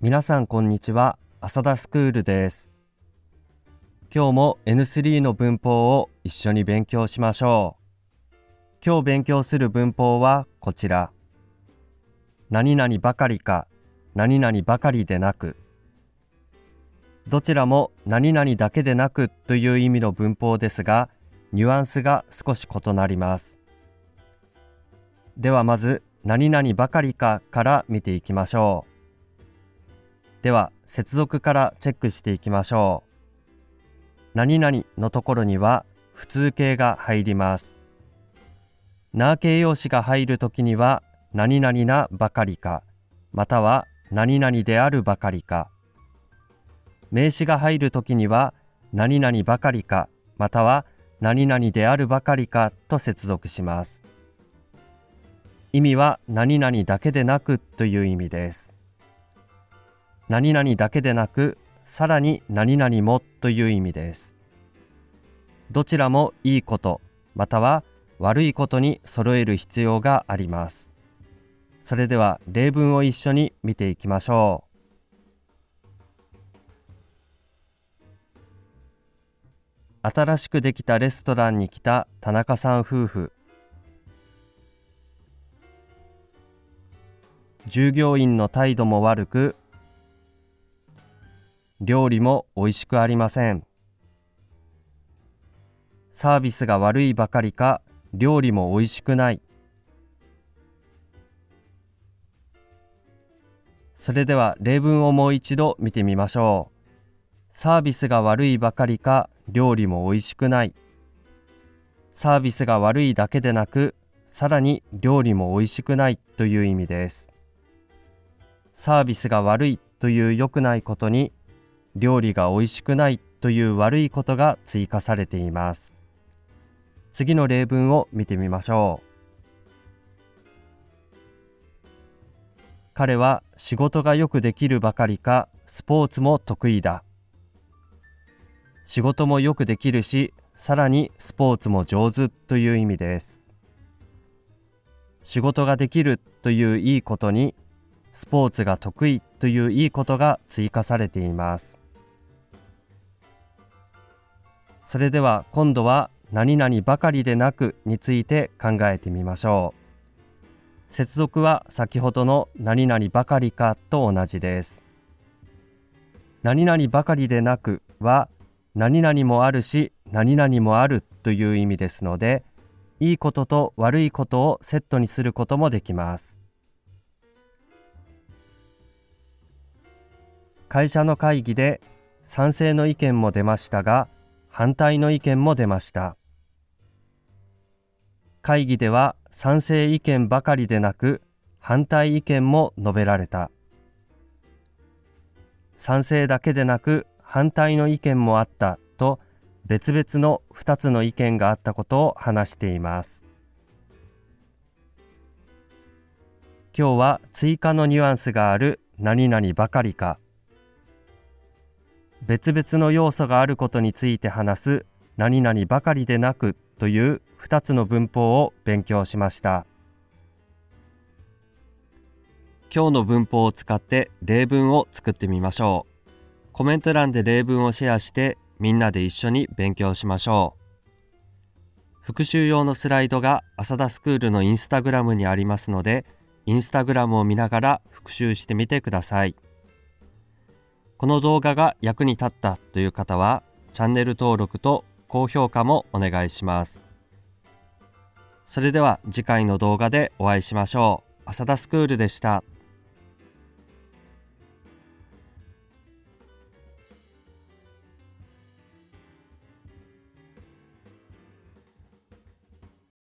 皆さんこんにちは。浅田スクールです。今日も N3 の文法を一緒に勉強しましょう。今日勉強する文法はこちら。何々ばかりか何々ばかりでなく。どちらも何々だけでなくという意味の文法ですがニュアンスが少し異なります。ではまず何々ばかりかから見ていきましょう。では接続からチェックしていきましょう。何々のところには普通形が入ります。な形容詞が入るときには何々なばかりかまたは何々であるばかりか。名詞が入るときには何々ばかりかまたは何々であるばかりかと接続します。意味は何々だけでなくという意味です。何々だけでなくさらに何々もという意味です。どちらもいいことまたは悪いことに揃える必要があります。それでは例文を一緒に見ていきましょう。新しくできたレストランに来た田中さん夫婦。従業員の態度も悪く料理も美味しくありません。サービスが悪いばかりか料理も美味しくない。それでは例文をもう一度見てみましょう。サービスが悪いばかりか料理も美味しくない。サービスが悪いだけでなくさらに料理も美味しくないという意味です。サービスが悪いという良くないことに料理が美味しくないという悪いことが追加されています。次の例文を見てみましょう。彼は仕事がよくできるばかりかスポーツも得意だ。仕事もよくできるしさらにスポーツも上手という意味です。仕事ができるといういいことにスポーツが得意といういいことが追加されています。それでは今度は何々ばかりでなくについて考えてみましょう。接続は先ほどの何々ばかりかと同じです。何々ばかりでなくは何々もあるし何々もあるという意味ですのでいいことと悪いことをセットにすることもできます。会社の会議で賛成の意見も出ましたが反対の意見も出ました。会議では賛成意見ばかりでなく反対意見も述べられた。賛成だけでなく反対の意見もあったと別々の2つの意見があったことを話しています。今日は追加のニュアンスがある何々ばかりか。別々の要素があることについて話す何々ばかりでなくという2つの文法を勉強しました。今日の文法を使って例文を作ってみましょう。コメント欄で例文をシェアしてみんなで一緒に勉強しましょう。復習用のスライドが浅田スクールのインスタグラムにありますのでインスタグラムを見ながら復習してみてください。この動画が役に立ったという方はチャンネル登録と高評価もお願いします。それでは次回の動画でお会いしましょう。浅田スクールでした。